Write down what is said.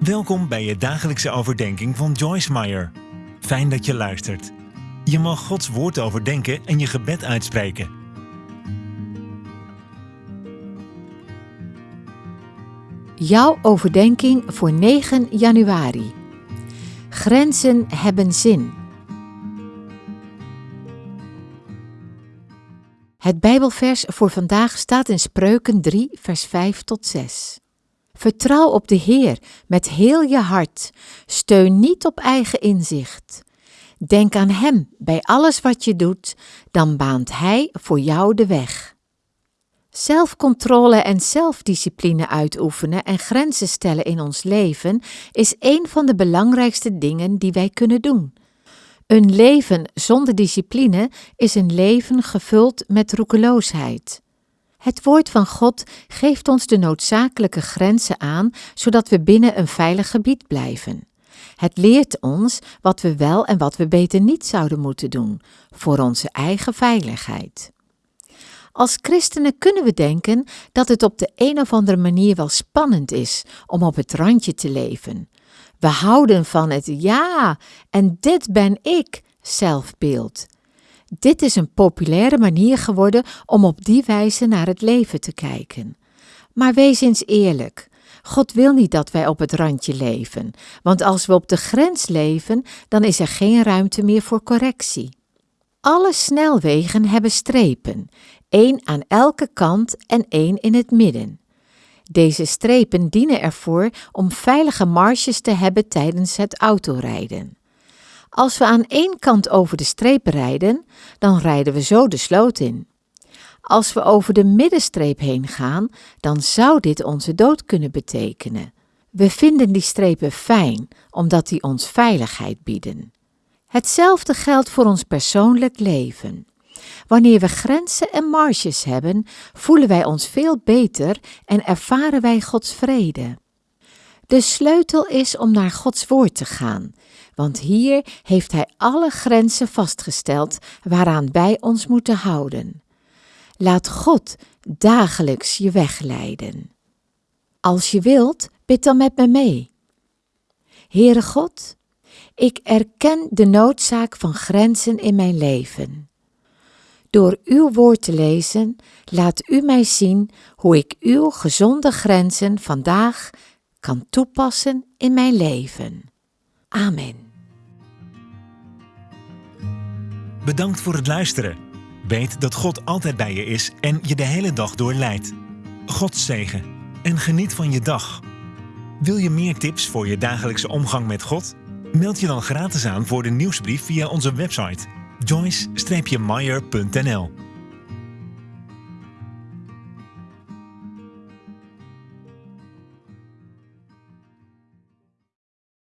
Welkom bij je dagelijkse overdenking van Joyce Meyer. Fijn dat je luistert. Je mag Gods woord overdenken en je gebed uitspreken. Jouw overdenking voor 9 januari. Grenzen hebben zin. Het Bijbelvers voor vandaag staat in Spreuken 3, vers 5 tot 6. Vertrouw op de Heer met heel je hart. Steun niet op eigen inzicht. Denk aan Hem bij alles wat je doet, dan baant Hij voor jou de weg. Zelfcontrole en zelfdiscipline uitoefenen en grenzen stellen in ons leven is een van de belangrijkste dingen die wij kunnen doen. Een leven zonder discipline is een leven gevuld met roekeloosheid. Het woord van God geeft ons de noodzakelijke grenzen aan, zodat we binnen een veilig gebied blijven. Het leert ons wat we wel en wat we beter niet zouden moeten doen, voor onze eigen veiligheid. Als christenen kunnen we denken dat het op de een of andere manier wel spannend is om op het randje te leven. We houden van het ja, en dit ben ik zelfbeeld. Dit is een populaire manier geworden om op die wijze naar het leven te kijken. Maar wees eens eerlijk. God wil niet dat wij op het randje leven, want als we op de grens leven, dan is er geen ruimte meer voor correctie. Alle snelwegen hebben strepen, één aan elke kant en één in het midden. Deze strepen dienen ervoor om veilige marges te hebben tijdens het autorijden. Als we aan één kant over de streep rijden, dan rijden we zo de sloot in. Als we over de middenstreep heen gaan, dan zou dit onze dood kunnen betekenen. We vinden die strepen fijn, omdat die ons veiligheid bieden. Hetzelfde geldt voor ons persoonlijk leven. Wanneer we grenzen en marges hebben, voelen wij ons veel beter en ervaren wij Gods vrede. De sleutel is om naar Gods woord te gaan, want hier heeft Hij alle grenzen vastgesteld waaraan wij ons moeten houden. Laat God dagelijks je weg leiden. Als je wilt, bid dan met me mee. Heere God, ik erken de noodzaak van grenzen in mijn leven. Door uw woord te lezen, laat u mij zien hoe ik uw gezonde grenzen vandaag kan toepassen in mijn leven. Amen. Bedankt voor het luisteren. Weet dat God altijd bij je is en je de hele dag door leidt. God zegen en geniet van je dag. Wil je meer tips voor je dagelijkse omgang met God? Meld je dan gratis aan voor de nieuwsbrief via onze website joyce-meyer.nl